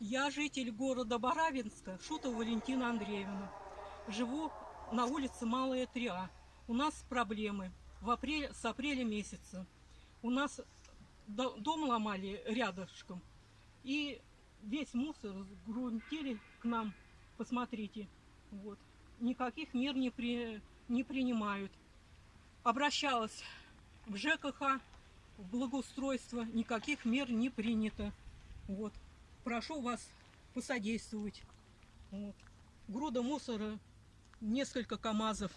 Я житель города Барабинска, Шутова Валентина Андреевна. Живу на улице Малая 3А. У нас проблемы в апреле, с апреля месяца. У нас до- дом ломали рядышком. И весь мусор сгрунтили к нам. Посмотрите. Вот. Никаких мер не, при, не принимают. Обращалась в ЖКХ, в благоустройство. Никаких мер не принято. Вот прошу вас посодействовать. Вот. Груда мусора, несколько КАМАЗов.